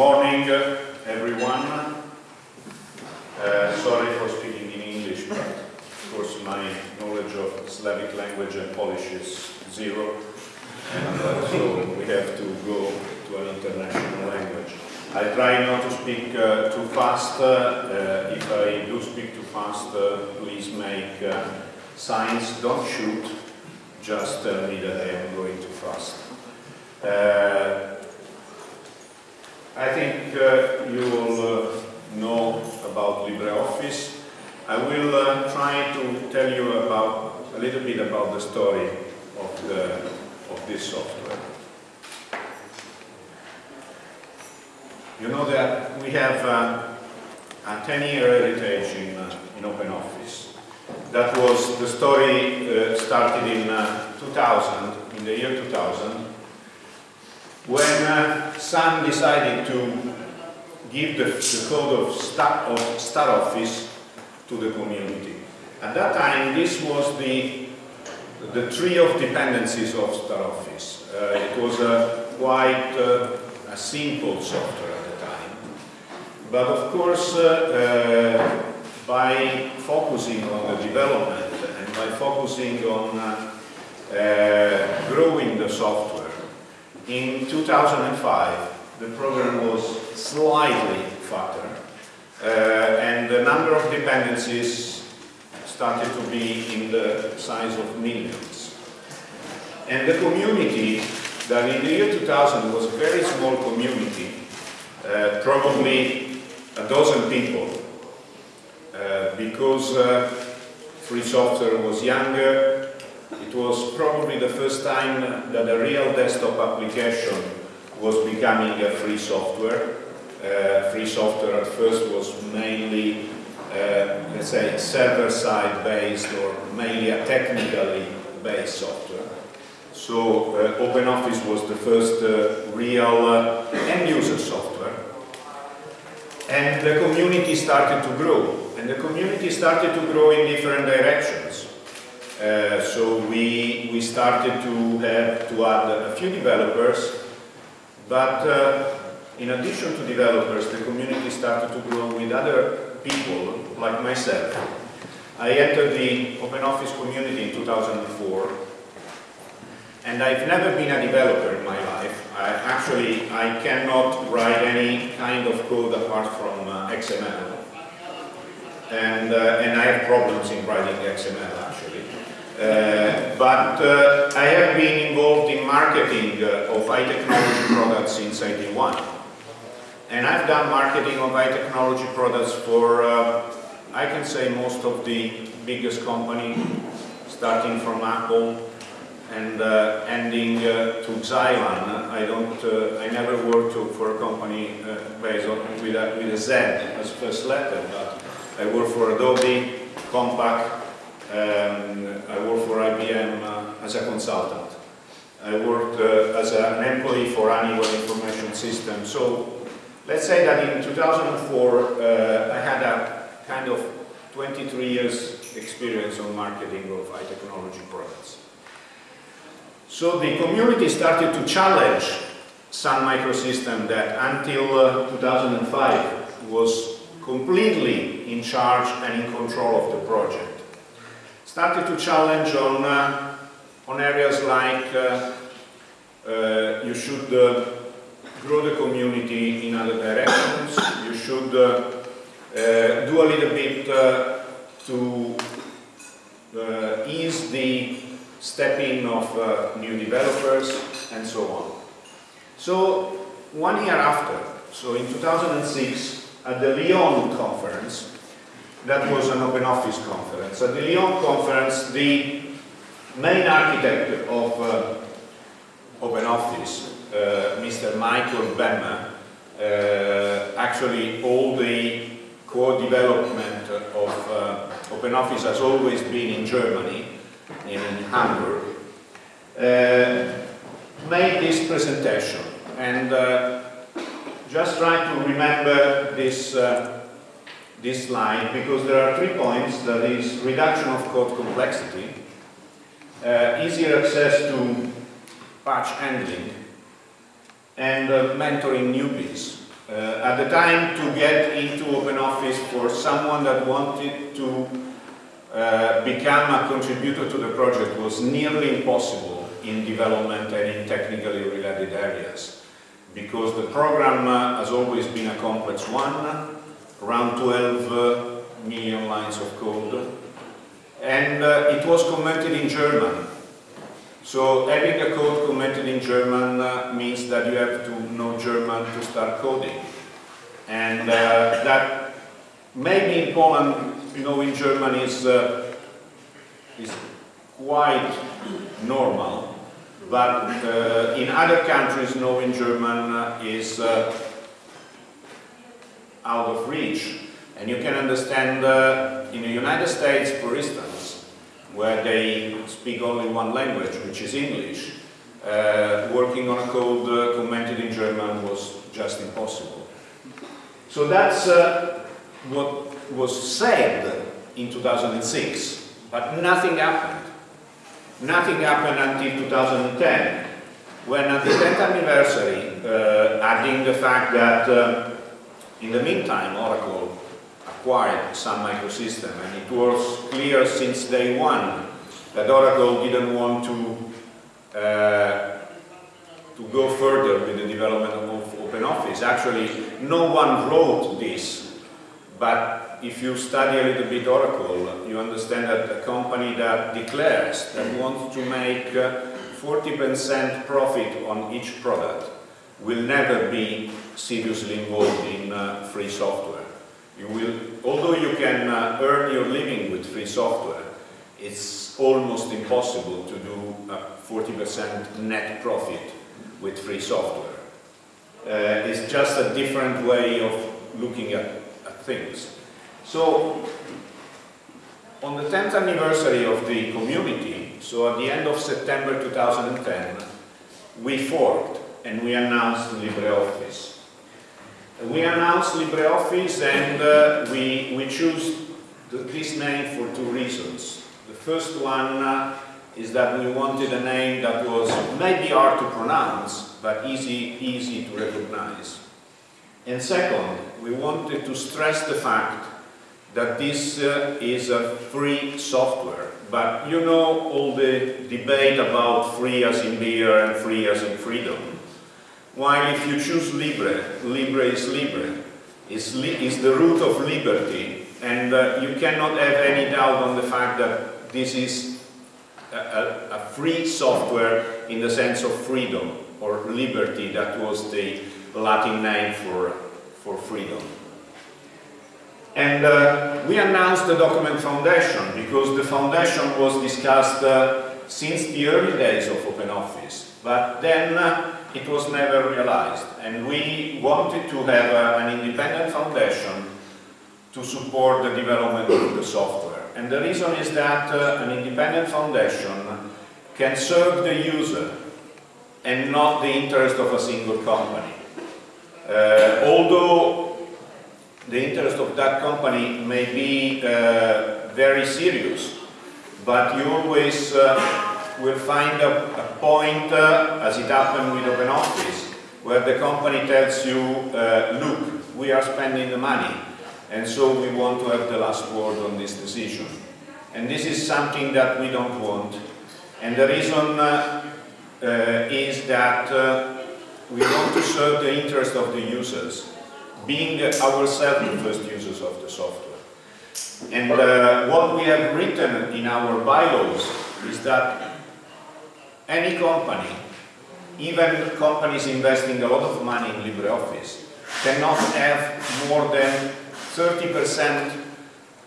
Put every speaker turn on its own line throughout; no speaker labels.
morning, uh, everyone. Uh, sorry for speaking in English, but of course my knowledge of Slavic language and Polish is zero, and uh, so we have to go to an international language. I try not to speak uh, too fast. Uh, if I do speak too fast, uh, please make uh, signs. Don't shoot. Just tell me that I am going too fast. I think uh, you will uh, know about LibreOffice. I will uh, try to tell you about a little bit about the story of, the, of this software. You know that we have uh, a 10-year heritage in, uh, in OpenOffice. That was the story uh, started in uh, 2000, in the year 2000, when uh, Sun decided to give the, the code of, Star, of StarOffice to the community. At that time, this was the, the tree of dependencies of StarOffice. Uh, it was a quite uh, a simple software at the time. But of course, uh, uh by focusing on the development and by focusing on uh, growing the software, in 2005, the program was slightly fatter, uh, and the number of dependencies started to be in the size of millions. And the community, that in the year 2000 was a very small community, uh, probably a dozen people, uh, because uh, free software was younger, it was probably the first time that a real desktop application was becoming a free software. Uh, free software at first was mainly, uh, let's say, server-side based or mainly a technically based software. So uh, OpenOffice was the first uh, real uh, end-user software. And the community started to grow. And the community started to grow in different directions. Uh, so we, we started to have to add a few developers, but uh, in addition to developers, the community started to grow with other people like myself. I entered the OpenOffice community in 2004, and I've never been a developer in my life. I, actually, I cannot write any kind of code apart from uh, XML. And, uh, and I have problems in writing XML. Uh, but uh, I have been involved in marketing uh, of high technology products since 81. And I've done marketing of high technology products for, uh, I can say, most of the biggest company, starting from Apple and uh, ending to Xylan. I don't, I never worked for a company based on, with, a, with a Z as first letter, but I worked for Adobe, Compaq, um, I worked for IBM uh, as a consultant. I worked uh, as an employee for Honeywell Information Systems. So let's say that in 2004 uh, I had a kind of 23 years experience on marketing of high technology products. So the community started to challenge Sun Microsystem that until uh, 2005 was completely in charge and in control of the project started to challenge on, uh, on areas like uh, uh, you should uh, grow the community in other directions, you should uh, uh, do a little bit to ease the stepping in of new developers and so on. So one year after, so in 2006, at the Lyon conference, that was an open office conference. At the Lyon conference, the main architect of uh, open office, uh, Mr. Michael Bemmer, uh, actually all the core development of uh, open office has always been in Germany, in Hamburg, uh, made this presentation and uh, just try to remember this this slide because there are three points, that is reduction of code complexity, uh, easier access to patch handling, and uh, mentoring newbies. Uh, at the time, to get into OpenOffice for someone that wanted to uh, become a contributor to the project was nearly impossible in development and in technically related areas because the program uh, has always been a complex one, around 12 uh, million lines of code, and uh, it was commented in German. So having a code commented in German uh, means that you have to know German to start coding. And that maybe in Poland, you know, in German is, is quite normal, but uh, in other countries knowing German is uh, out of reach. And you can understand uh, in the United States, for instance, where they speak only one language, which is English, uh, working on a code uh, commented in German was just impossible. So that's uh, what was said in 2006, but nothing happened. Nothing happened until 2010, when at the 10th anniversary, uh, adding the fact that uh, in the meantime Oracle acquired Sun Microsystem and it was clear since day one that Oracle didn't want to uh, to go further with the development of OpenOffice. Actually, no one wrote this, but if you study a little bit Oracle, you understand that a company that declares that wants to make 40% profit on each product will never be seriously involved in uh, free software. You will, although you can uh, earn your living with free software, it's almost impossible to do a 40% net profit with free software. Uh, it's just a different way of looking at, at things. So, on the 10th anniversary of the community, so at the end of September 2010, we forked and we announced LibreOffice. We announced LibreOffice and uh, we, we choose this name for two reasons. The first one uh, is that we wanted a name that was maybe hard to pronounce, but easy, easy to recognize. And second, we wanted to stress the fact that this uh, is a free software. But you know all the debate about free as in beer and free as in freedom. While if you choose Libre, Libre is Libre, is, li is the root of liberty, and uh, you cannot have any doubt on the fact that this is a, a, a free software in the sense of freedom or liberty, that was the Latin name for, for freedom. And uh, we announced the document foundation because the foundation was discussed uh, since the early days of OpenOffice. But then uh, it was never realized. And we wanted to have uh, an independent foundation to support the development of the software. And the reason is that uh, an independent foundation can serve the user and not the interest of a single company. Uh, although the interest of that company may be uh, very serious, but you always uh, will find a, a point, uh, as it happened with OpenOffice, where the company tells you, uh, look, we are spending the money, and so we want to have the last word on this decision. And this is something that we don't want. And the reason uh, is that we want to serve the interest of the users, being ourselves the first users of the software. And uh, what we have written in our bylaws is that any company, even companies investing a lot of money in LibreOffice, cannot have more than 30%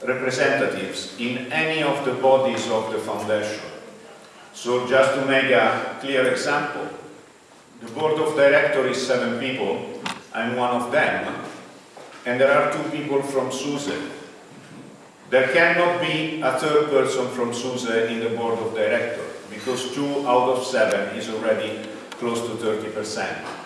representatives in any of the bodies of the foundation. So just to make a clear example, the board of directors is seven people, I'm one of them, and there are two people from SUSE. There cannot be a third person from SUSE in the board of directors, because two out of seven is already close to 30%.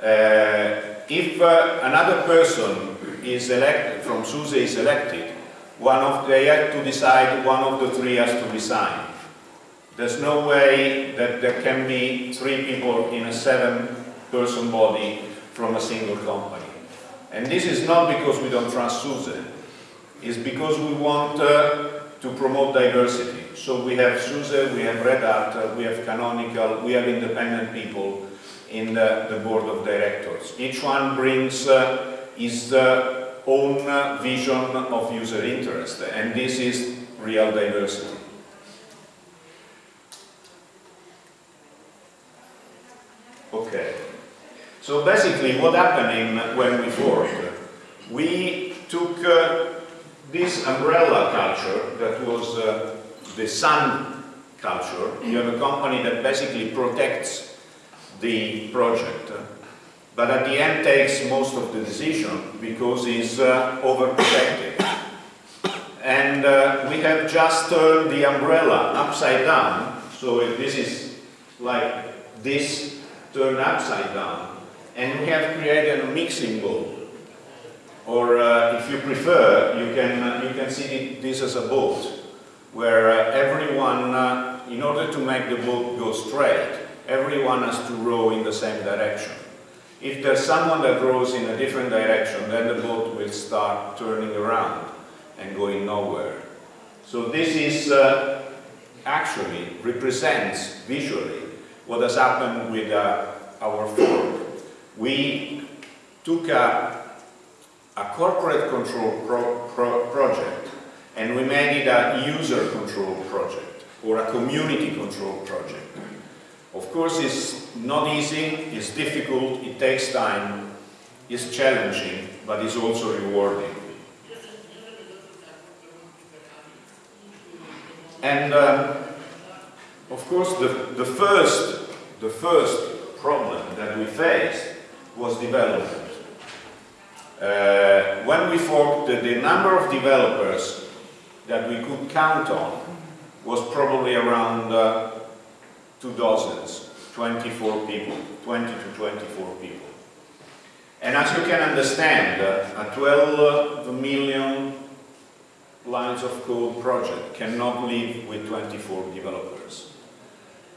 Uh, if uh, another person is elected, from SUSE is elected, one of they have to decide, one of the three has to resign. There's no way that there can be three people in a seven-person body from a single company. And this is not because we don't trust SUSE, it's because we want uh, to promote diversity. So we have SUSE, we have Red Hat, uh, we have Canonical, we have independent people in the, the board of directors. Each one brings uh, his uh, own uh, vision of user interest, and this is real diversity. Okay. So basically what happened when we formed, we took uh, this umbrella culture that was the sun culture. You have a company that basically protects the project, but at the end takes most of the decision because it's uh, overprotected. And uh, we have just turned the umbrella upside down, so if this is like this turned upside down, and we have created a mixing bowl or uh, if you prefer, you can, uh, you can see this as a boat, where uh, everyone, uh, in order to make the boat go straight, everyone has to row in the same direction. If there's someone that rows in a different direction, then the boat will start turning around and going nowhere. So this is uh, actually represents visually what has happened with uh, our fork. We took a a corporate control pro pro project and we made it a user control project or a community control project. Of course, it's not easy, it's difficult, it takes time, it's challenging, but it's also rewarding. And um, of course, the, the, first, the first problem that we faced was development. Uh, when we formed, the, the number of developers that we could count on was probably around uh, two dozens, 24 people, 20 to 24 people. And as you can understand, uh, a 12 million lines of code project cannot live with 24 developers.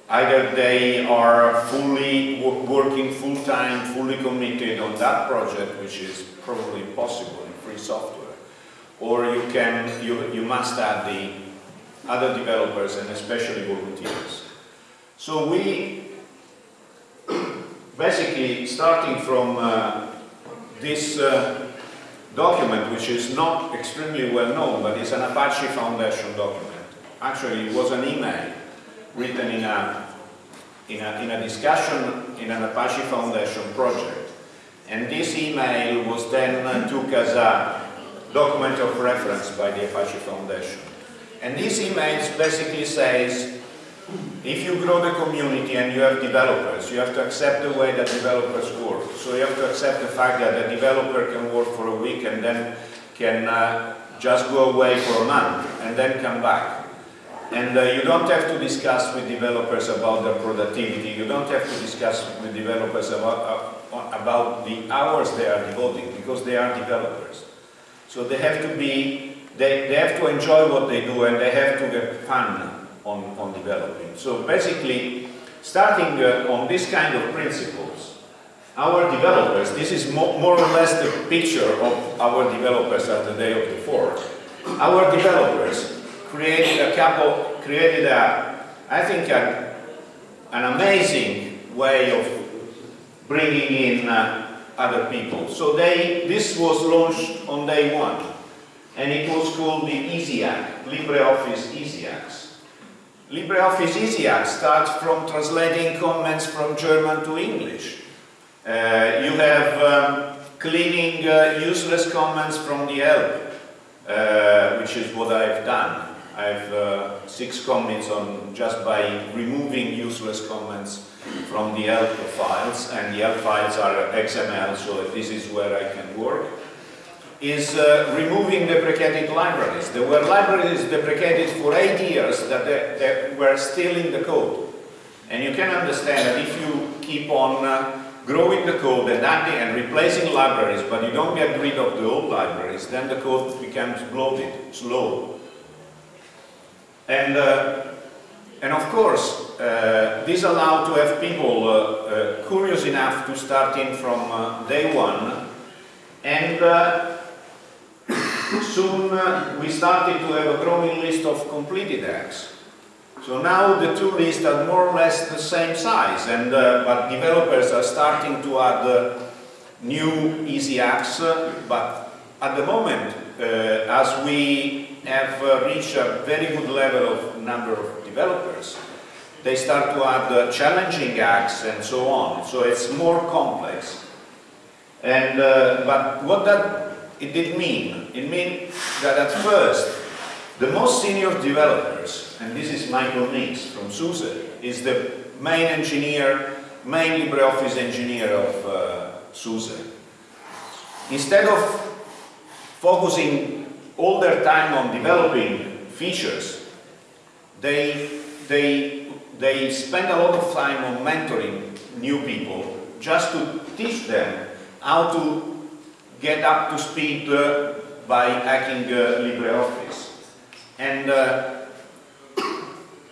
Either they are fully working full-time, fully committed on that project, which is probably possible in free software, or you can you, you must add the other developers and especially volunteers. So we basically starting from uh, this uh, document, which is not extremely well known, but it's an Apache Foundation document. Actually, it was an email written in a, in a, in a discussion in an Apache Foundation project. And this email was then uh, took as a document of reference by the Apache Foundation. And this email basically says, if you grow the community and you have developers, you have to accept the way that developers work. So you have to accept the fact that a developer can work for a week and then can uh, just go away for a month and then come back. And uh, you don't have to discuss with developers about their productivity. You don't have to discuss with developers about, uh, about the hours they are devoting because they are developers. So they have to be, they, they have to enjoy what they do and they have to get fun on, on developing. So basically, starting uh, on this kind of principles, our developers, this is mo more or less the picture of our developers at the day of the fork. Our developers created a couple, created a, I think, a, an amazing way of bringing in uh, other people. So they, this was launched on day one, and it was called the EasyHack, LibreOffice EasyHacks. LibreOffice EasyHack starts from translating comments from German to English. Uh, you have um, cleaning uh, useless comments from the help, uh, which is what I've done. I have uh, six comments on just by removing useless comments from the help files, and the help files are XML, so this is where I can work, is uh, removing deprecated libraries. There were libraries deprecated for eight years that they, they were still in the code. And you can understand that if you keep on uh, growing the code and adding and replacing libraries, but you don't get rid of the old libraries, then the code becomes bloated, slow, and, uh, And of course, uh, this allowed to have people uh, uh, curious enough to start in from uh, day one. And uh, soon uh, we started to have a growing list of completed hacks. So now the two lists are more or less the same size, and but developers are starting to add new easy hacks, but at the moment, as we have reached a very good level of number of developers, they start to add uh, challenging hacks and so on. So it's more complex. And, uh, but what that it did mean? It meant that at first, the most senior developers, and this is Michael Meeks from SUSE, is the main engineer, main LibreOffice engineer of uh, SUSE. Instead of focusing all their time on developing features, they, they, they spend a lot of time on mentoring new people just to teach them how to get up to speed uh, by hacking uh, LibreOffice. And uh,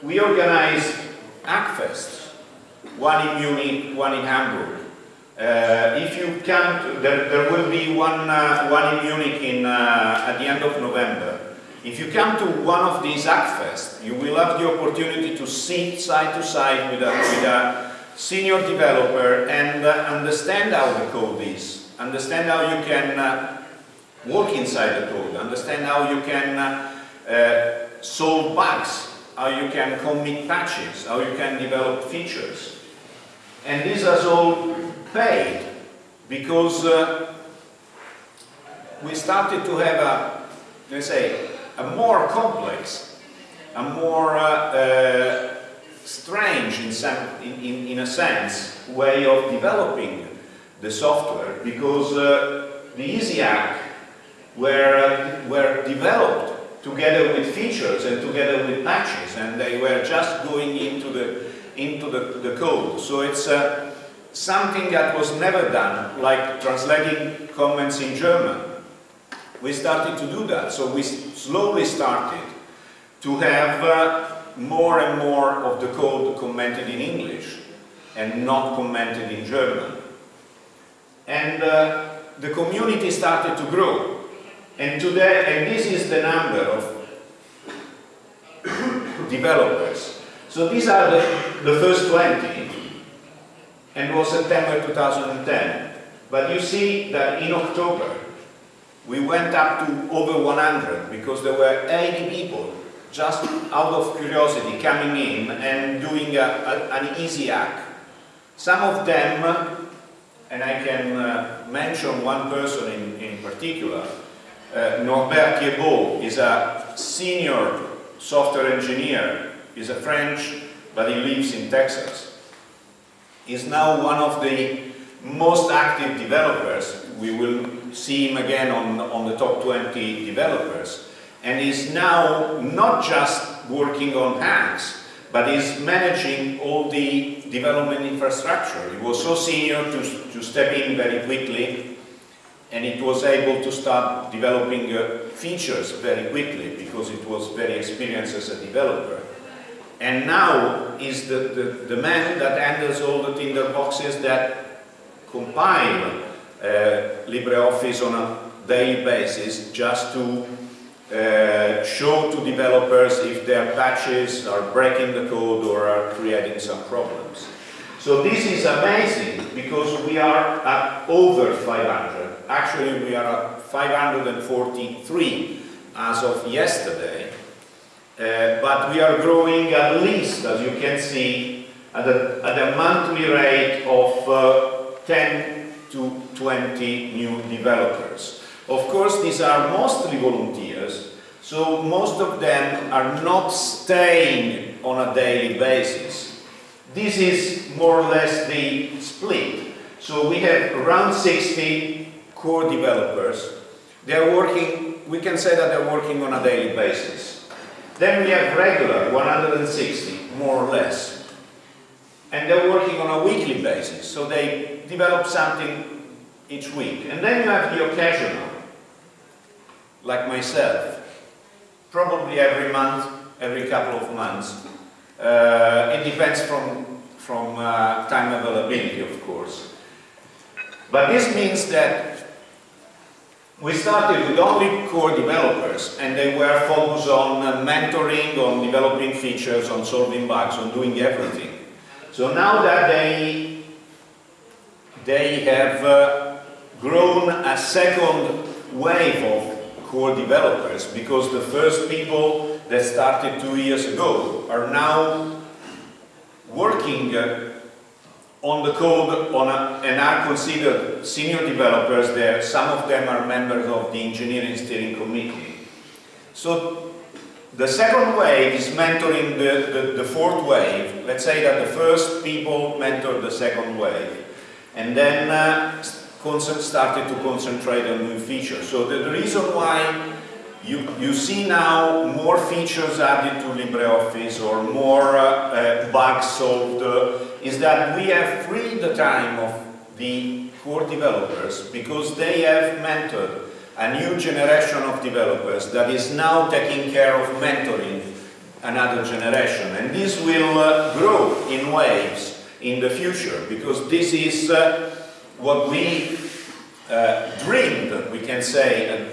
we organize Hackfests, one in Munich, one in Hamburg. Uh, if you come, there, there will be one, uh, one in Munich in, uh, at the end of November. If you come to one of these Hackfests, you will have the opportunity to sit side to side with a, with a senior developer and uh, understand how the code is, understand how you can uh, work inside the code, understand how you can uh, solve bugs, how you can commit patches, how you can develop features. And this has all paid because uh, we started to have a, let's say, a more complex, a more uh, uh, strange in, some, in, in, in, a sense way of developing the software because uh, the EasyHack were, uh, were developed together with features and together with patches and they were just going into the, into the, the code. So it's uh, something that was never done, like translating comments in German we started to do that. So we slowly started to have uh, more and more of the code commented in English and not commented in German. And uh, the community started to grow. And today, and this is the number of developers. So these are the, the first 20, and was September 2010. But you see that in October, we went up to over 100 because there were 80 people just out of curiosity coming in and doing a, a, an easy hack. Some of them, and I can uh, mention one person in, in particular, uh, Norbert Thiebaud is a senior software engineer, he's a French, but he lives in Texas. He's now one of the most active developers. We will see him again on, on the top 20 developers. And is now not just working on hacks, but is managing all the development infrastructure. He was so senior to, to step in very quickly, and it was able to start developing uh, features very quickly because it was very experienced as a developer. And now is the, the, the man that handles all the tinderboxes that compile uh, LibreOffice on a daily basis just to uh, show to developers if their patches are breaking the code or are creating some problems. So this is amazing because we are at over 500. Actually, we are at 543 as of yesterday. Uh, but we are growing at least, as you can see, at a, at a monthly rate of uh, 10 to 20 new developers. Of course, these are mostly volunteers, so most of them are not staying on a daily basis. This is more or less the split. So we have around 60 core developers. They are working, we can say that they're working on a daily basis. Then we have regular, 160, more or less and they're working on a weekly basis, so they develop something each week. And then you have the occasional, like myself, probably every month, every couple of months, Uh, it depends from, from uh, time availability, of course. But this means that we started with only core developers and they were focused on uh, mentoring, on developing features, on solving bugs, on doing everything. So now that they, they have uh, grown a second wave of core developers because the first people that started two years ago are now working uh, on the code on a, and are considered senior developers there. Some of them are members of the engineering steering committee. So the second wave is mentoring the, the, the, fourth wave. Let's say that the first people mentored the second wave. And then uh, started to concentrate on new features. So the, the reason why you, you see now more features added to LibreOffice or more uh, uh, bugs solved uh, is that we have freed the time of the core developers because they have mentored a new generation of developers that is now taking care of mentoring another generation and this will uh, grow in waves in the future because this is uh, what we uh, dreamed, we can say,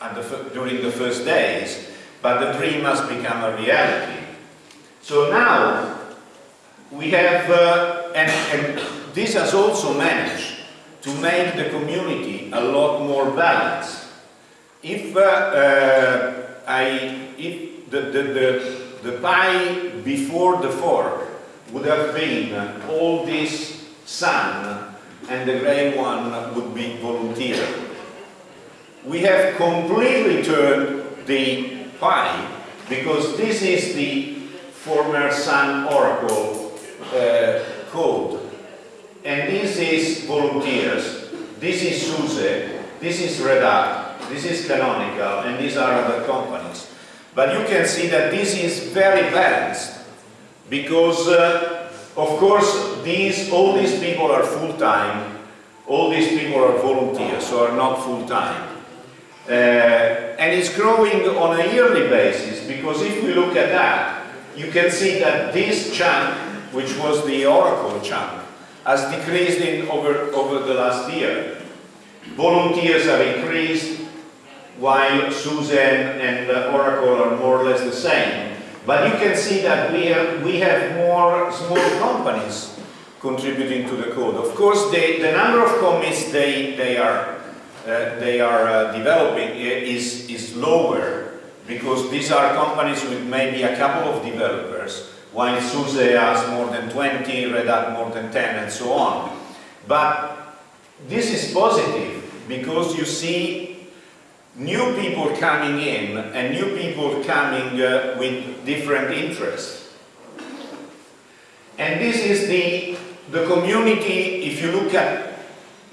the, during the first days, but the dream has become a reality. So now we have, uh, and, and, this has also managed to make the community a lot more balanced. If uh, uh, I, if the, the, the, the pie before the fork would have been all this sun and the gray one would be volunteer we have completely turned the pie because this is the former Sun Oracle uh, code. And this is volunteers, this is SUSE, this is Red Hat, this is Canonical, and these are other companies. But you can see that this is very balanced. Because, uh, of course, these, all these people are full-time, all these people are volunteers, so are not full-time. Uh, and it's growing on a yearly basis. Because if we look at that, you can see that this chunk, which was the Oracle chunk, has decreased in over, over the last year. Volunteers have increased, while SUSE and Oracle are more or less the same. But you can see that we have, we have more small companies contributing to the code. Of course, they, the number of commits they, they are uh, they are uh, developing is, is lower because these are companies with maybe a couple of developers while SUSE has more than 20, Red Hat more than 10 and so on. But this is positive because you see new people coming in and new people coming uh, with different interests. And this is the, the community, if you look at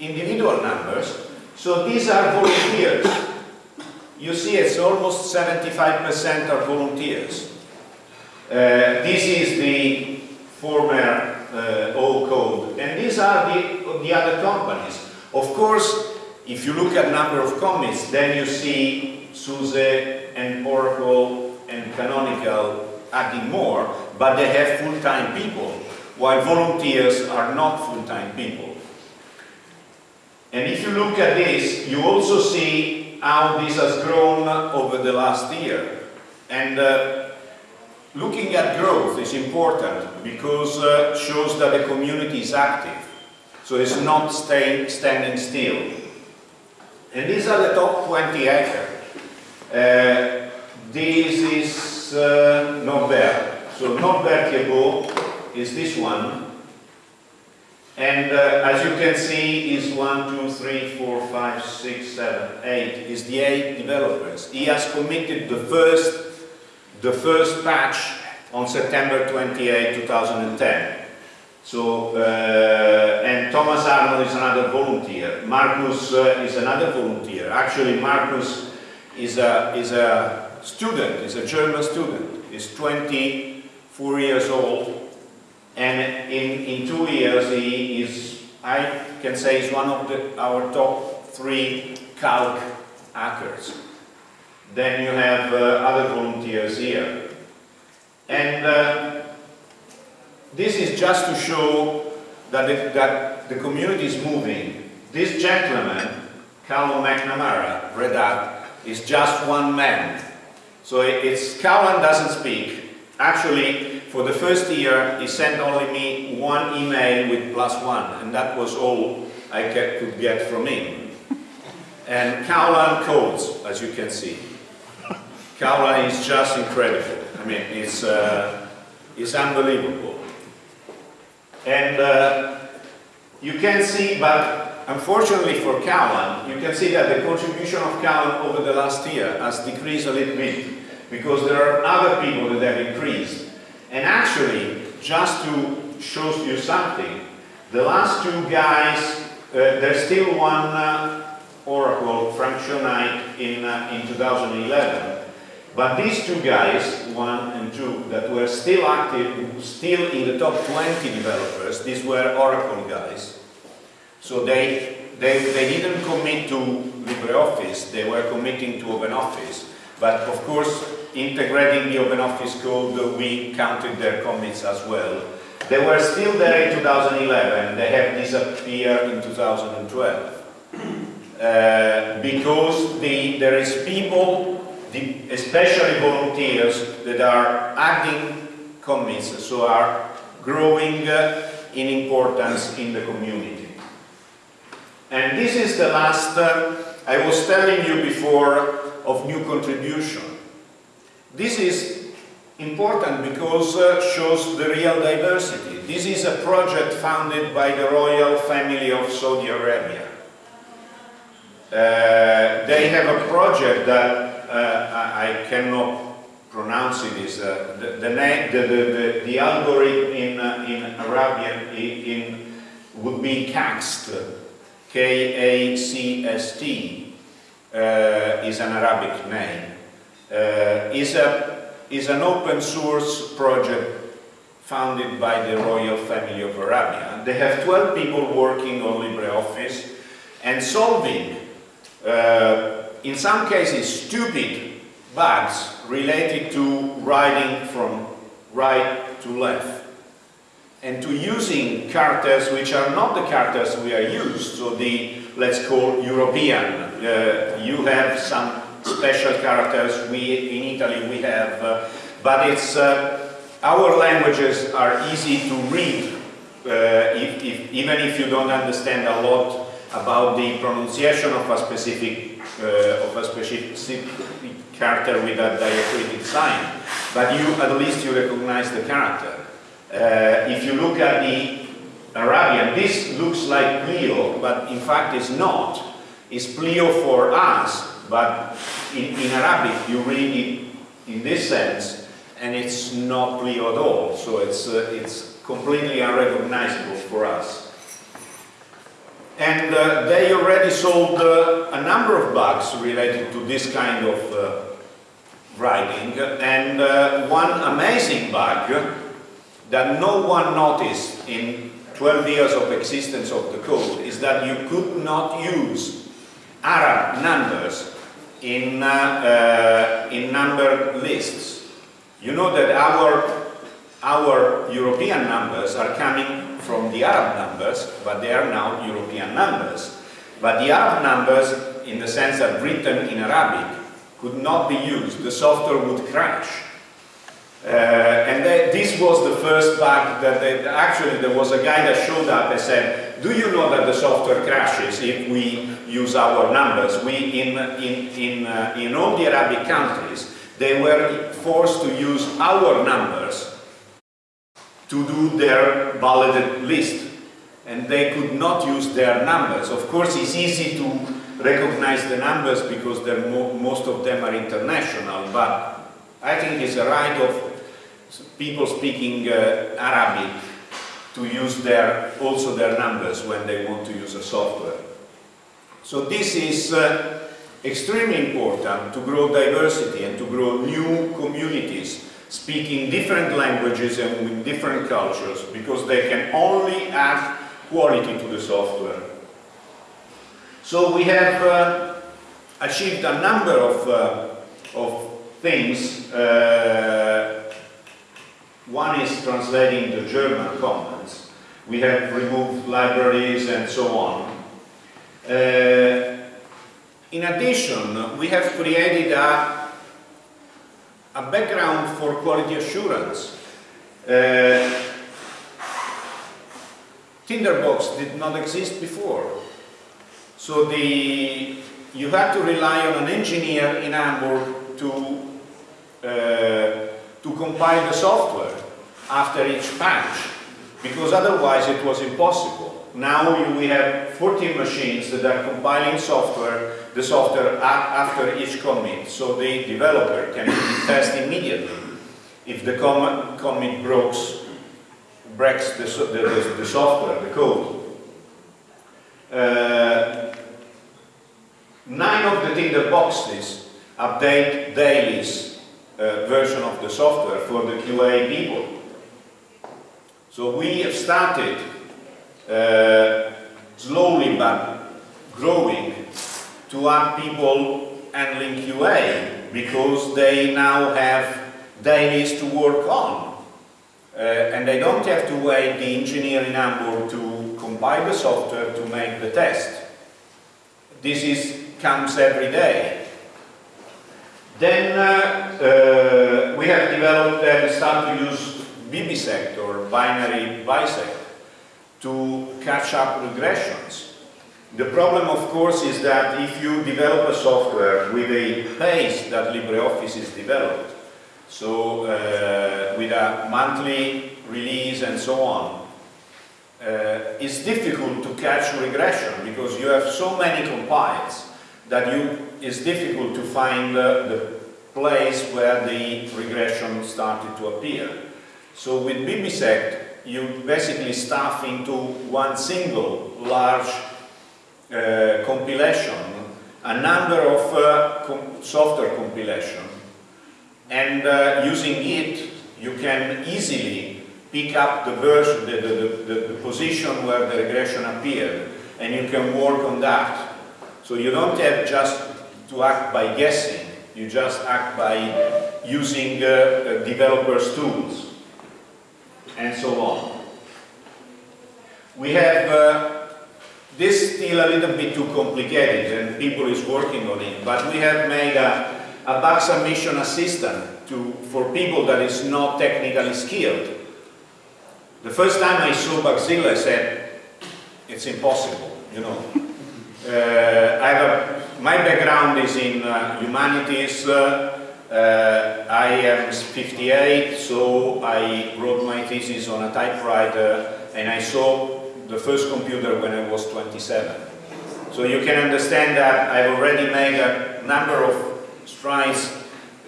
individual numbers, so these are volunteers. You see it's almost 75% are volunteers. Uh, this is the former uh, old code. And these are the, the other companies. Of course, if you look at number of commits, then you see SUSE and Oracle and Canonical adding more, but they have full-time people, while volunteers are not full-time people. And if you look at this, you also see how this has grown over the last year. And uh, looking at growth is important because uh, shows that the community is active. So it's not staying, standing still. And these are the top 20 hackers. Uh, this is uh, Norbert. So Norbert Thiebaud is this one. And uh, as you can see, is one, two, three, four, five, six, seven, eight. Is the eight developers. He has committed the first, the first patch on September 28, 2010. So, uh, and Thomas Arnhold is another volunteer. Marcus uh, is another volunteer. Actually, Marcus is a, is a student, is a German student. He's 24 years old and in, in two years he is, I can say, is one of the, our top three calc hackers. Then you have uh, other volunteers here. And uh, this is just to show that the, that the community is moving. This gentleman, Caolán McNamara, Red Hat, is just one man. So it's Callum doesn't speak. Actually, for the first year, he sent only me one email with plus one, and that was all I could get from him. And Caolán codes, as you can see. Caolán is just incredible. I mean, it's, uh, it's unbelievable. And uh, you can see, but unfortunately for Caolán, you can see that the contribution of Caolán over the last year has decreased a little bit because there are other people that have increased. And actually, just to show you something, the last two guys, uh, there's still one uh, Oracle, Frank Schönheit, in, uh, in 2011. But these two guys, one and two, that were still active, still in the top 20 developers, these were Oracle guys. So they, they, they didn't commit to LibreOffice, they were committing to OpenOffice. But of course, integrating the OpenOffice code, we counted their commits as well. They were still there in 2011, they have disappeared in 2012. Uh, because the, there is people the, especially volunteers that are adding commits, so are growing uh, in importance in the community. And this is the last, uh, I was telling you before, of new contribution. This is important because uh, shows the real diversity. This is a project founded by the royal family of Saudi Arabia. Uh, they have a project that uh, I, cannot pronounce it is uh, the, the, the, the, the, algorithm in, uh, in Arabian in, would be KACST, K-A-C-S-T, uh, is an Arabic name. Uh, is, a, is an open source project founded by the royal family of Arabia. They have 12 people working on LibreOffice and solving uh, in some cases, stupid bugs related to writing from right to left and to using characters which are not the characters we are used, so the, let's call European. Uh, you have some special characters, we in Italy we have, uh, but it's, uh, our languages are easy to read, uh, if, if, even if you don't understand a lot about the pronunciation of a specific of a specific character with a diacritic sign, but you at least you recognize the character. Uh, if you look at the Arabian, this looks like Plio, but in fact it's not. It's Plio for us, but in, in Arabic you read it in this sense, and it's not Plio at all. So it's, uh, it's completely unrecognizable for us. And uh, they already solved uh, a number of bugs related to this kind of uh, writing. And uh, one amazing bug that no one noticed in 12 years of existence of the code is that you could not use Arab numbers in, uh, uh, in numbered lists. You know that our, our European numbers are coming from the Arab numbers, but they are now European numbers. But the Arab numbers, in the sense that written in Arabic, could not be used. The software would crash. Uh, and they, this was the first bug that they, actually there was a guy that showed up and said, do you know that the software crashes if we use our numbers? We, in, in, in, uh, in all the Arabic countries, they were forced to use our numbers to do their balloted list and they could not use their numbers. Of course, it's easy to recognize the numbers because mo most of them are international, but I think it's a right of people speaking uh, Arabic to use their, also their numbers when they want to use a software. So this is uh, extremely important to grow diversity and to grow new communities speaking different languages and with different cultures because they can only add quality to the software. So we have uh, achieved a number of, uh, of things. Uh, one is translating the German comments. We have removed libraries and so on. Uh, in addition, we have created a, a background for quality assurance. Uh, Tinderbox did not exist before. So the, you had to rely on an engineer in Hamburg to uh, to compile the software after each patch because otherwise it was impossible. Now we have 14 machines that are compiling software, the software after each commit, so the developer can test immediately if the com commit breaks, breaks the, the, the, software, the code. Uh, nine of the Tinderboxes update dailies uh, version of the software for the QA people. So we have started uh, slowly but growing to add people handling QA because they now have dailies to work on. Uh, and they don't have to wait the engineer in Hamburg to compile the software to make the test. This is, comes every day. Then uh, uh, we have developed and start to use bibisect or binary bisect to catch up regressions. The problem, of course, is that if you develop a software with a pace that LibreOffice is developed, so uh, with a monthly release and so on, uh, it's difficult to catch regression because you have so many compiles that you, it's difficult to find uh, the place where the regression started to appear. So with bibisect, you basically stuff into one single large uh, compilation a number of uh, com software compilation and uh, using it you can easily pick up the version, the, the, the, the, position where the regression appeared and you can work on that. So you don't have just to act by guessing, you just act by using uh, uh, developers' tools and so on. We have this is still a little bit too complicated and people is working on it, but we have made a, a bug submission assistant to, for people that is not technically skilled. The first time I saw Bugzilla I said, it's impossible, you know. Uh, I have a, my background is in uh, humanities, uh, uh, I am 58, so I wrote my thesis on a typewriter and I saw the first computer when I was 27. So you can understand that I've already made a number of strides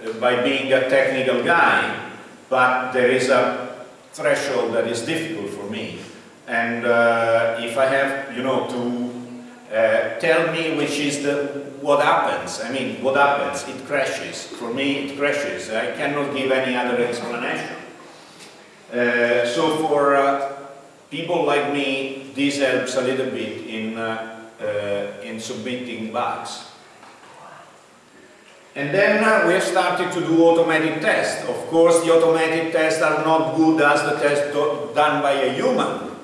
uh, by being a technical guy, but there is a threshold that is difficult for me. And uh, if I have, you know, to uh, tell me which is the what happens. I mean, what happens? It crashes. For me, it crashes. I cannot give any other explanation. Uh, so for uh, people like me, this helps a little bit in, uh, uh in submitting bugs. And then uh, we have started to do automated tests. Of course, the automated tests are not good as the test done by a human.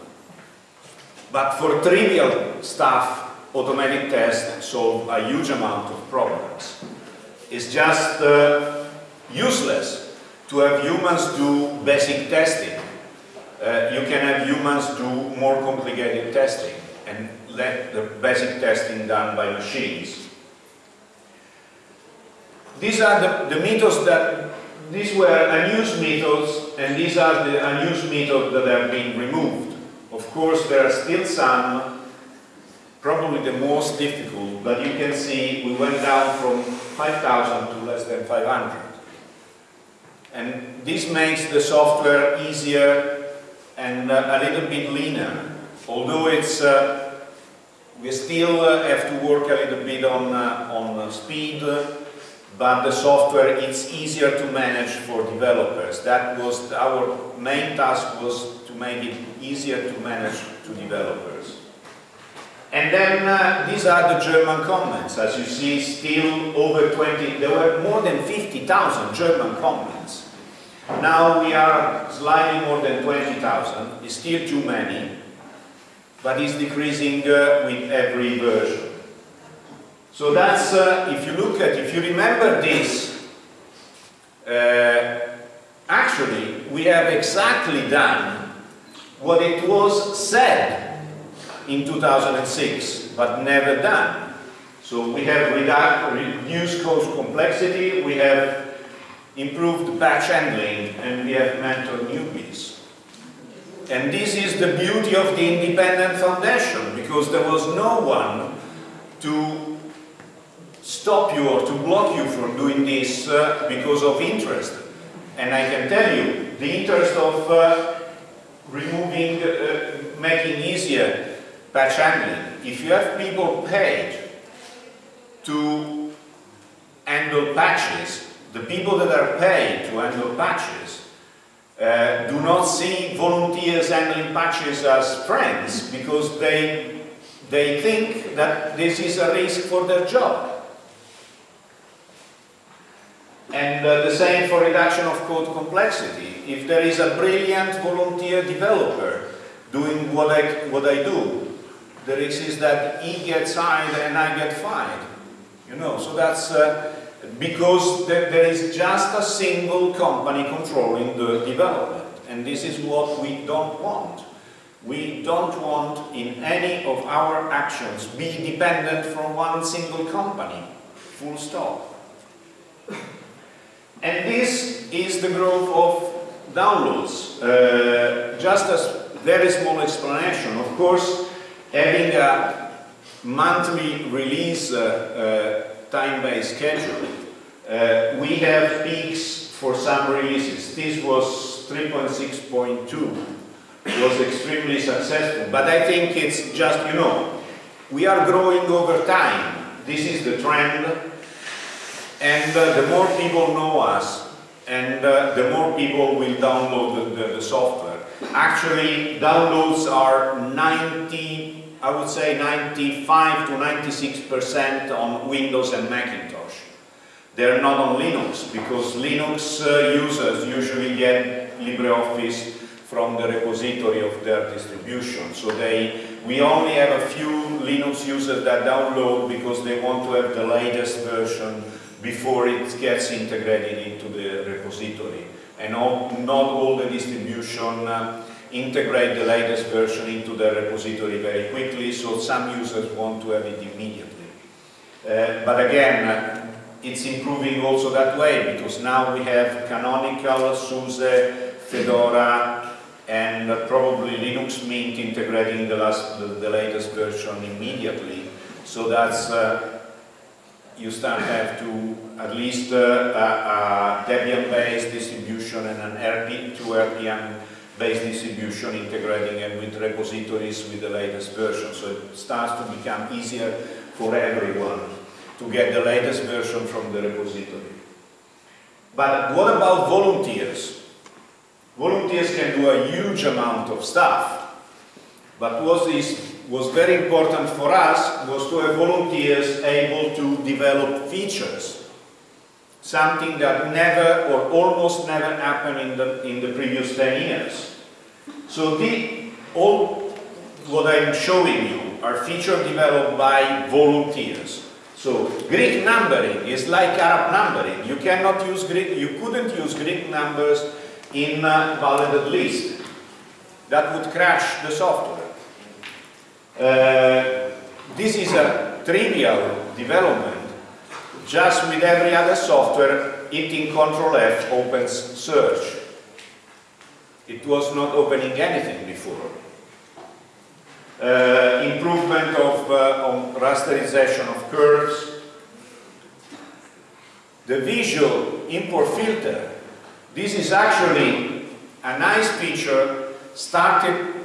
But for trivial stuff, automatic tests solve a huge amount of problems. It's just uh, useless to have humans do basic testing. Uh, you can have humans do more complicated testing and let the basic testing done by machines. These are the, the methods that, these were unused methods and these are the unused methods that have been removed. Of course, there are still some probably the most difficult, but you can see we went down from 5,000 to less than 500. And this makes the software easier and uh, a little bit leaner, although it's uh, we still uh, have to work a little bit on, on speed, but the software it's easier to manage for developers. That was our main task was to make it easier to manage to developers. And then uh, these are the German comments. As you see, still over 20, there were more than 50,000 German comments. Now we are slightly more than 20,000. It's still too many, but it's decreasing uh, with every version. So that's, uh, if you look at, if you remember this, uh, actually we have exactly done what it was said in 2006, but never done. So we have reduced code complexity, we have improved batch handling, and we have mentored newbies. And this is the beauty of the independent foundation, because there was no one to stop you or to block you from doing this uh, because of interest. And I can tell you, the interest of uh, removing, uh, making easier batch handling. If you have people paid to handle patches, the people that are paid to handle patches uh, do not see volunteers handling patches as friends because they, they think that this is a risk for their job. And uh, the same for reduction of code complexity. If there is a brilliant volunteer developer doing what I, what I do, the risk is that he gets hired and I get fired. You know, so that's uh, because there, is just a single company controlling the development. And this is what we don't want. We don't want in any of our actions be dependent from one single company, full stop. And this is the growth of downloads. Uh, just a very small explanation. Of course, having a monthly release uh, uh, time-based schedule, uh, we have peaks for some releases. This was 3.6.2 was extremely successful. But I think it's just, you know, we are growing over time. This is the trend. And uh, the more people know us, and uh, the more people will download the, the, the, software. Actually, downloads are 90, I would say 95 to 96% on Windows and Macintosh. They're not on Linux, because Linux uh, users usually get LibreOffice from the repository of their distribution. So they, we only have a few Linux users that download because they want to have the latest version before it gets integrated into the repository. And all, not all the distribution uh, integrate the latest version into the repository very quickly, so some users want to have it immediately. Uh, but again, uh, it's improving also that way, because now we have Canonical, SUSE, Fedora, and probably Linux Mint integrating the, last, the, the latest version immediately. So that's uh, you start have to at least uh, a, a Debian-based distribution and an RP, two RPM-based distribution integrating and with repositories with the latest version. So it starts to become easier for everyone to get the latest version from the repository. But what about volunteers? Volunteers can do a huge amount of stuff. But what is was very important for us was to have volunteers able to develop features. Something that never or almost never happened in the, in the previous 10 years. So the, all what I'm showing you are features developed by volunteers. So Greek numbering is like Arab numbering. You cannot use Greek, you couldn't use Greek numbers in a validated list. That would crash the software. Uh, this is a trivial development. Just with every other software, hitting Control F opens search. It was not opening anything before. Uh, improvement of uh, rasterization of curves. The Visio import filter. This is actually a nice feature started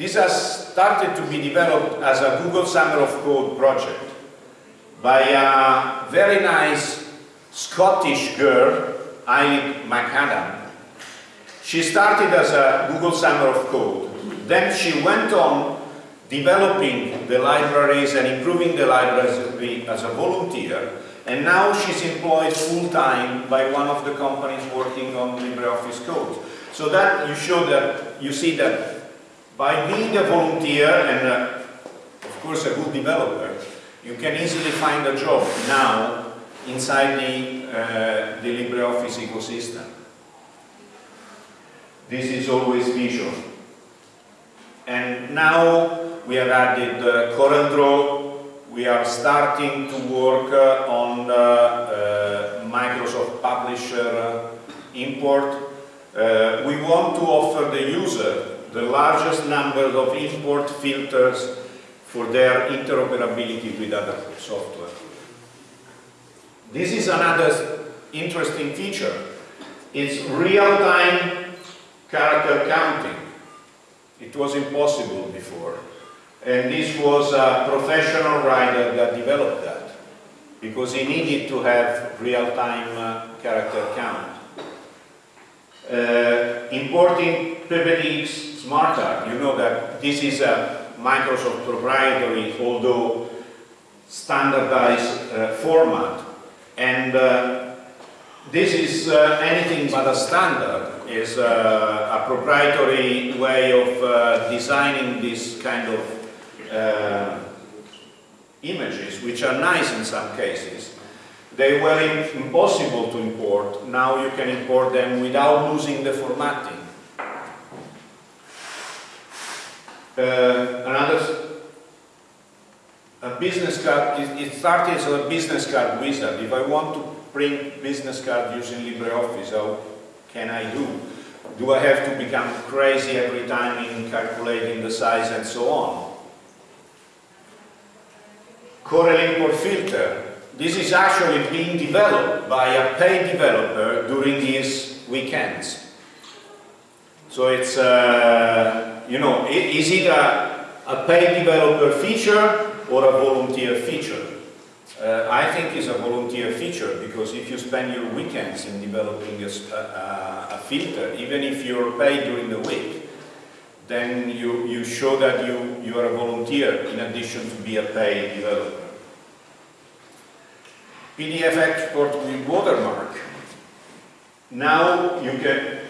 this has started to be developed as a Google Summer of Code project by a very nice Scottish girl, Eilidh McAdam. She started as a Google Summer of Code. Then she went on developing the libraries and improving the libraries as a volunteer. And now she's employed full-time by one of the companies working on LibreOffice Code. So that you show that, you see that by being a volunteer and uh, of course a good developer, you can easily find a job now inside the, uh, the LibreOffice ecosystem. This is always Visio. And now we have added uh, CorelDRAW. We are starting to work uh, on uh, uh Microsoft Publisher import. Uh, we want to offer the user the largest number of import filters for their interoperability with other software. This is another interesting feature. It's real-time character counting. It was impossible before. And this was a professional writer that developed that because he needed to have real-time uh, character count. Uh, importing PPTX SmartArt, you know that this is a Microsoft proprietary, although standardized uh, format. And uh, this is uh, anything but a standard, is uh, a proprietary way of uh, designing this kind of uh, images, which are nice in some cases. They were impossible to import. Now you can import them without losing the formatting. Uh, another a business card, it, started as a business card wizard. If I want to print business card using LibreOffice, how can I do? Do I have to become crazy every time in calculating the size and so on? Corel import filter. This is actually being developed by a paid developer during his weekends. So it's, uh, you know, is it a, a paid developer feature or a volunteer feature? Uh, I think it's a volunteer feature because if you spend your weekends in developing a, a, a, filter, even if you're paid during the week, then you, you show that you, you are a volunteer in addition to be a paid developer. PDF export with watermark. Now you can,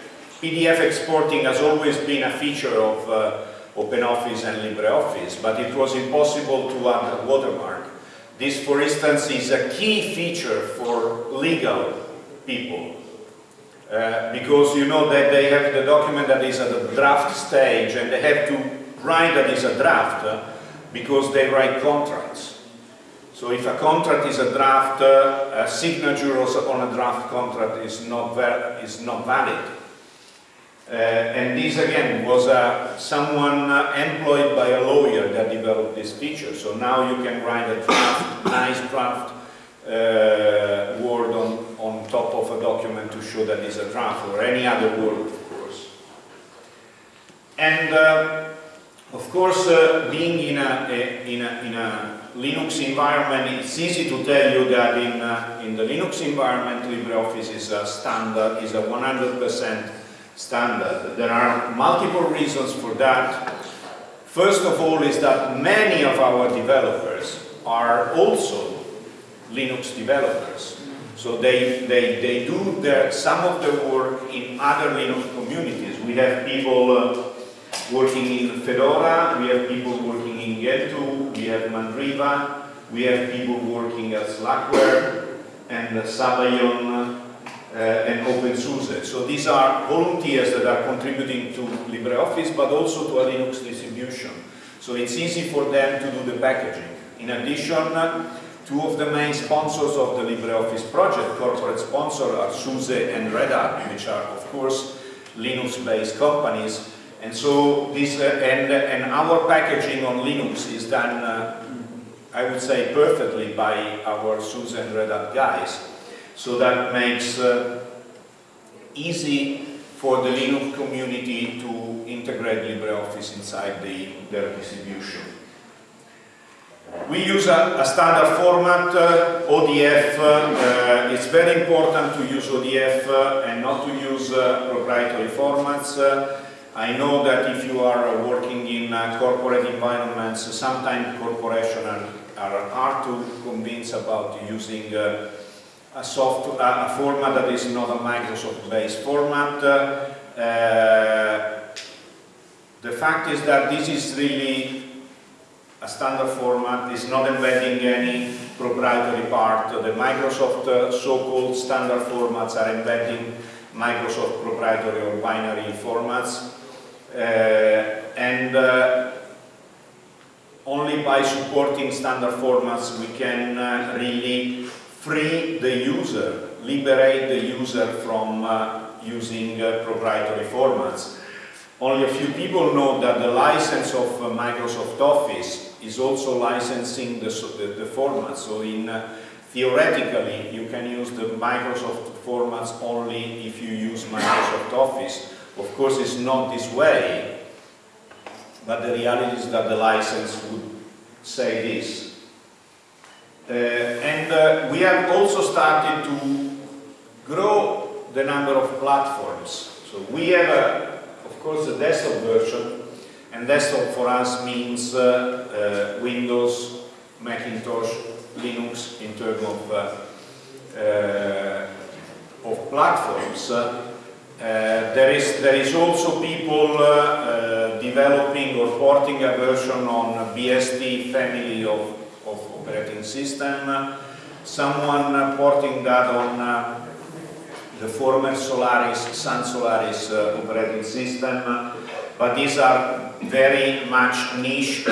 PDF exporting has always been a feature of uh, OpenOffice and LibreOffice, but it was impossible to add a watermark. This, for instance, is a key feature for legal people. Uh, because you know that they have the document that is at the draft stage and they have to write that is a draft uh, because they write contracts. So if a contract is a draft, uh, a signature also on a draft contract is not, is not valid. Uh, and this again was uh, someone employed by a lawyer that developed this feature. So now you can write a draft, nice draft word on top of a document to show that it's a draft or any other word, of course. And uh, of course, uh, being in a, a, in, a, in a Linux environment, it's easy to tell you that in, in the Linux environment, LibreOffice is a standard, is a 100% standard. There are multiple reasons for that. First of all is that many of our developers are also Linux developers. So they, they, they do their, some of the work in other Linux communities. We have people uh, working in Fedora, we have people working in Gentoo, we have Mandriva, we have people working at Slackware and Sabayon uh, and OpenSUSE. So these are volunteers that are contributing to LibreOffice, but also to a Linux distribution. So it's easy for them to do the packaging. In addition, two of the main sponsors of the LibreOffice project, corporate sponsors, are SUSE and Red Hat, which are, of course, Linux-based companies. And so this, uh, and, and our packaging on Linux is done, uh, I would say, perfectly by our SUSE and Red Hat guys. So that makes uh, easy for the Linux community to integrate LibreOffice inside the, their distribution. We use a, a standard format, uh, ODF. Uh, it's very important to use ODF uh, and not to use uh, proprietary formats. Uh, I know that if you are working in uh, corporate environments, sometimes corporations are, are, hard to convince about using uh, a, soft, a format that is not a Microsoft-based format. Uh, the fact is that this is really a standard format, is not embedding any proprietary part. The Microsoft uh, so-called standard formats are embedding Microsoft proprietary or binary formats. Uh, and uh, only by supporting standard formats we can uh, really free the user, liberate the user from uh, using uh, proprietary formats. Only a few people know that the license of Microsoft Office is also licensing the, the, the format. So in uh, theoretically, you can use the Microsoft formats only if you use Microsoft Office. Of course, it's not this way, but the reality is that the license would say this. Uh, and uh, we have also started to grow the number of platforms. So we have, a, of course, a desktop version and desktop for us means uh, uh, Windows, Macintosh, Linux in terms of, uh, of platforms. there, is, there is also people developing or porting a version on BSD family of, of operating system. Someone porting that on the former Solaris, Sun Solaris uh, operating system, but these are very much niche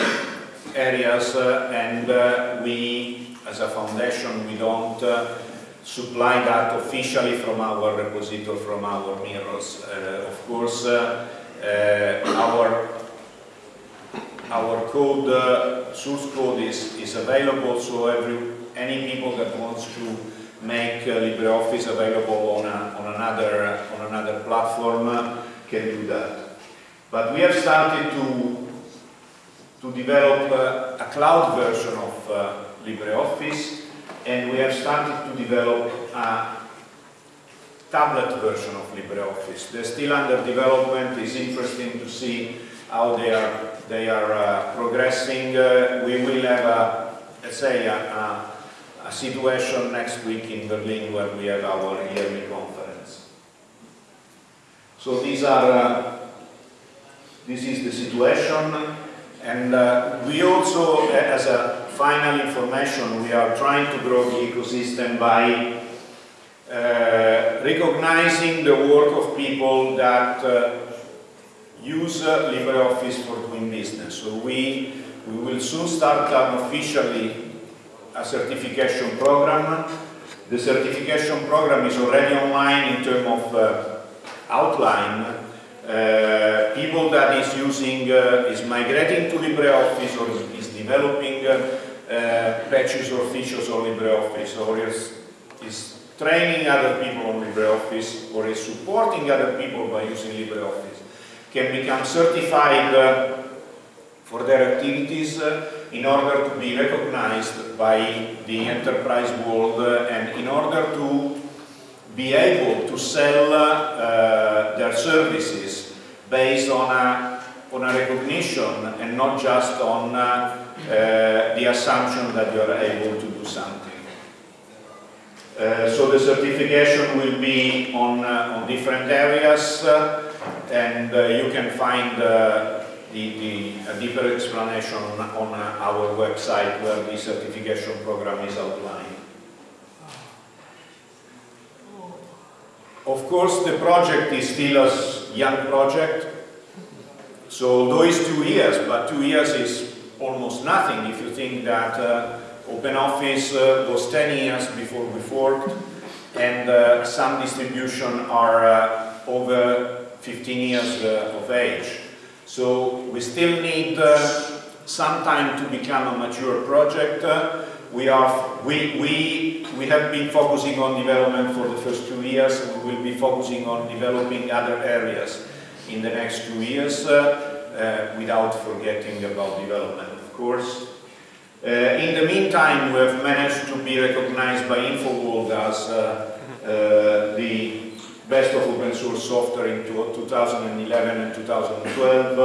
areas uh, and uh, we as a foundation we don't uh, supply that officially from our repository from our mirrors. Uh, of course uh, uh, our our code source code is, is available so every any people that wants to make LibreOffice available on, a, on another on another platform can do that but we have started to, to develop uh, a cloud version of uh, LibreOffice and we have started to develop a tablet version of LibreOffice. They're still under development. It's interesting to see how they are, they are uh, progressing. Uh, we will have, a, let's say, a, a, a, situation next week in Berlin where we have our yearly conference. So these are uh, this is the situation. And uh, we also, as a final information, we are trying to grow the ecosystem by uh, recognizing the work of people that uh, use uh, LibreOffice for doing business. So we, we will soon start officially a certification program. The certification program is already online in terms of uh, outline, uh, people that is using, uh, is migrating to LibreOffice or is, developing uh, patches or features on LibreOffice or is, is training other people on LibreOffice or is supporting other people by using LibreOffice can become certified uh, for their activities in order to be recognized by the enterprise world and in order to be able to sell uh, their services based on a, on a recognition and not just on uh, uh, the assumption that you are able to do something. Uh, so the certification will be on, uh, on different areas and you can find the, the, a deeper explanation on, on our website where the certification program is outlined. Of course, the project is still a young project, so although it's two years, but two years is almost nothing if you think that uh, OpenOffice uh, was 10 years before we forked, and uh, some distribution are uh, over 15 years uh, of age. So we still need uh, some time to become a mature project. we, are, we, we we have been focusing on development for the first two years and we will be focusing on developing other areas in the next two years uh, uh, without forgetting about development, of course. Uh, in the meantime, we have managed to be recognized by InfoWorld as uh, uh, the, best of open source software in 2011 and 2012.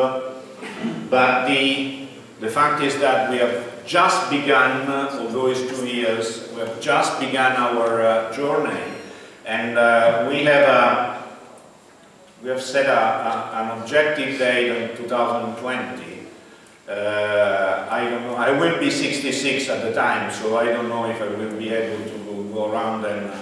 But the, the fact is that we have just begun, although it's two years, we have just begun our uh, journey. And uh, we have a, we have set a, a, an objective date in 2020 uh, I don't know, I will be 66 at the time, so I don't know if I will be able to go, go around and,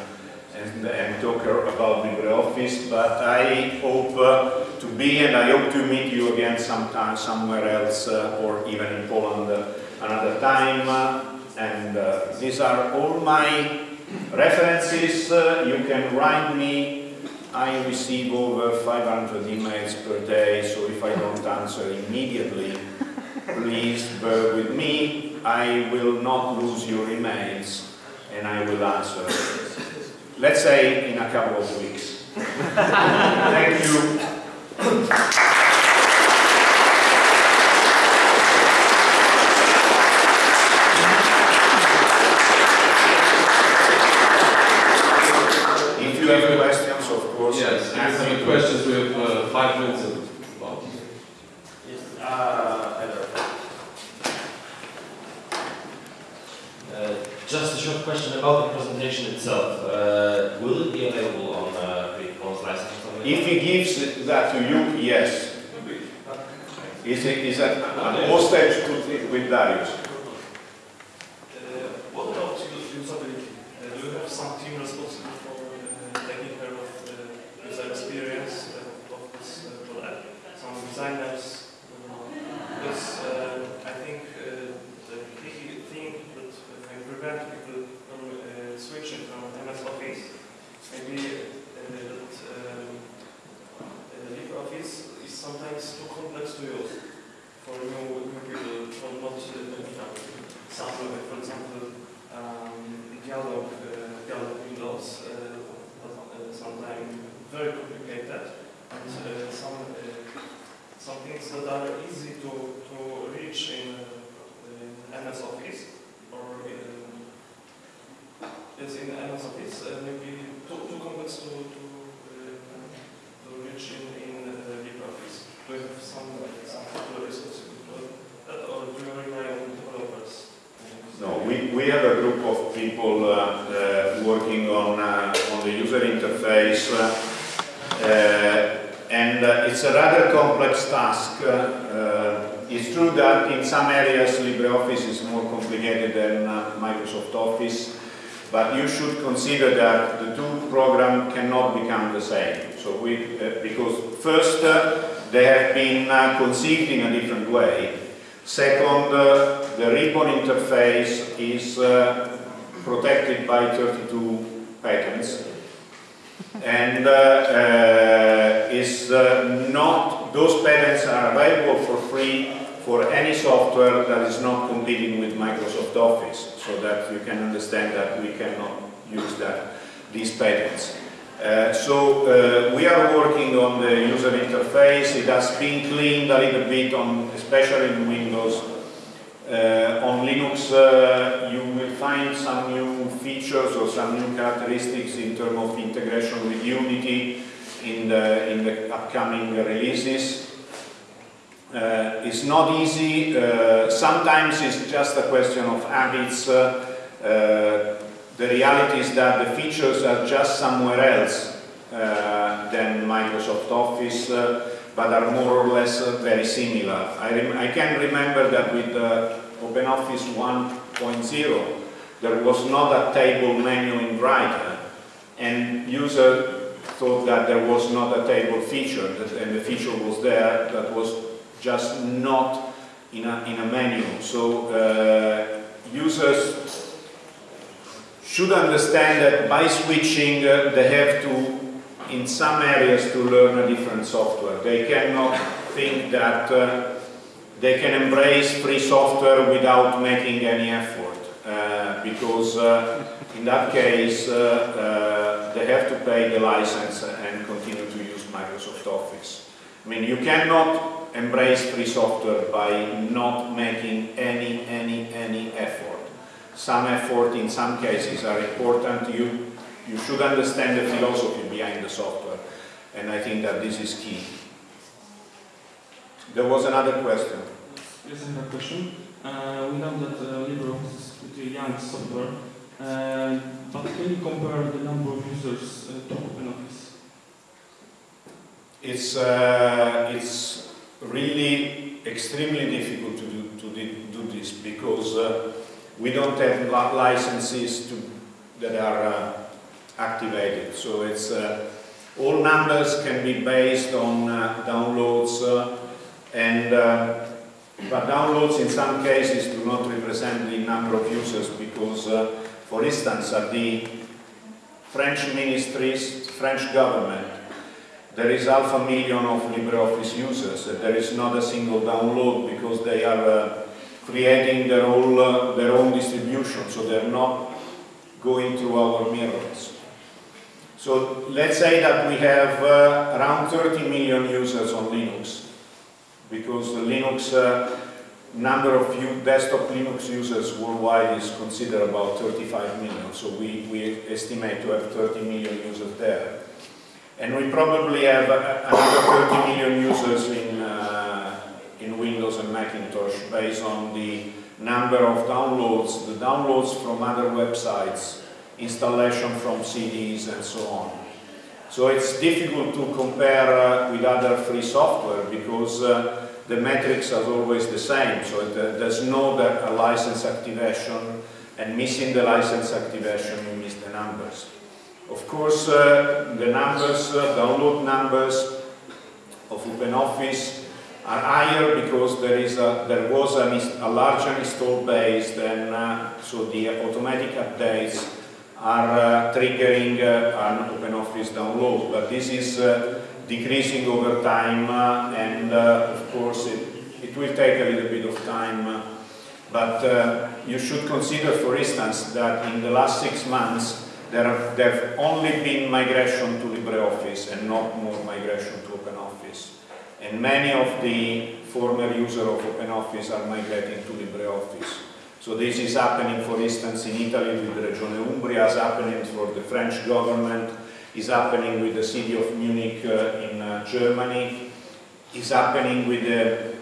and, and, talk about LibreOffice, but I hope uh, to be and I hope to meet you again sometime somewhere else uh, or even in Poland uh, another time. and uh, these are all my references. Uh, you can write me. I receive over 500 emails per day, so if I don't answer immediately, please bear with me. I will not lose your emails and I will answer. Let's say in a couple of weeks. Thank you.
We, have
a
group of people uh, uh, working on, uh, on the user interface uh, and uh, it's a rather complex task. Uh, it's true that in some areas LibreOffice is more complicated than Microsoft Office, but you should consider that the two programs cannot become the same. So we, because first, they have been conceived in a different way. Second, uh, the ribbon interface is uh, protected by 32 patents and uh, is not, those patents are available for free for any software that is not competing with Microsoft Office, so that you can understand that we cannot use that, these patents. Uh, so uh, we are working on the user interface. It has been cleaned a little bit, on, especially in Windows. Uh, on Linux, uh, you will find some new features or some new characteristics in terms of integration with Unity in the, in the upcoming releases. Uh, it's not easy. Uh, sometimes it's just a question of habits. The reality is that the features are just somewhere else uh, than Microsoft Office, uh, but are more or less uh, very similar. I, I, can remember that with OpenOffice 1.0, there was not a table menu in Writer, and user thought that there was not a table feature, and the feature was there, that was just not in a, in a menu. So uh, users should understand that by switching uh, they have to, in some areas, to learn a different software. They cannot think that uh, they can embrace free software without making any effort, uh, because uh, in that case uh, uh, they have to pay the license and continue to use Microsoft Office. I mean, you cannot embrace free software by not making any, any, any effort some effort in some cases are important. You you should understand the philosophy behind the software, and I think that this is key. There was another question.
Yes, I have a question. Uh, we know that uh, LibreOffice is pretty young software, uh, but can you compare the number of users uh, to OpenOffice?
It's, uh, it's really extremely difficult to do, to do this because uh, we don't have li- licenses to, that are uh, activated. So it's, uh, all numbers can be based on uh, downloads uh, and uh, but downloads in some cases do not represent the number of users because, uh, for instance, at the French ministries, French government, there is half a million of LibreOffice users. There is not a single download because they are uh, creating their own, uh, their own distribution, so they're not going through our mirrors. So let's say that we have uh, around 30 million users on Linux, because the Linux uh, number of desktop Linux users worldwide is considered about 35 million. So we, we estimate to have 30 million users there. And we probably have uh, another 30 million users in, uh, in Windows and Macintosh based on the number of downloads, the downloads from other websites, installation from CDs and so on. So it's difficult to compare uh, with other free software because uh, the metrics are always the same. So uh, there's no a license activation and missing the license activation you miss the numbers. Of course, uh, the numbers, uh, download numbers of OpenOffice are higher because there is a, there was ins- a larger install base than, uh, so the automatic updates are uh, triggering uh, an OpenOffice download, but this is uh, decreasing over time uh, and uh, of course it, it will take a little bit of time uh, but you should consider for instance that in the last six months there have, there have only been migration to LibreOffice and not more migration to OpenOffice. And many of the former users of OpenOffice are migrating to LibreOffice. So this is happening, for instance, in Italy with Regione Umbria, is happening for the French government, is happening with the city of Munich uh, in uh, Germany, is happening with the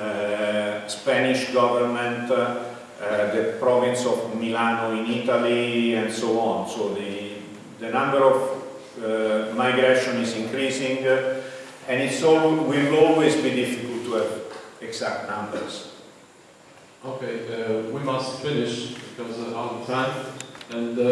uh, Spanish government, the province of Milano in Italy, and so on. So the, the number of migration is increasing, and it's all, will always be difficult to have exact numbers.
Okay, uh, we must finish because of time. And uh,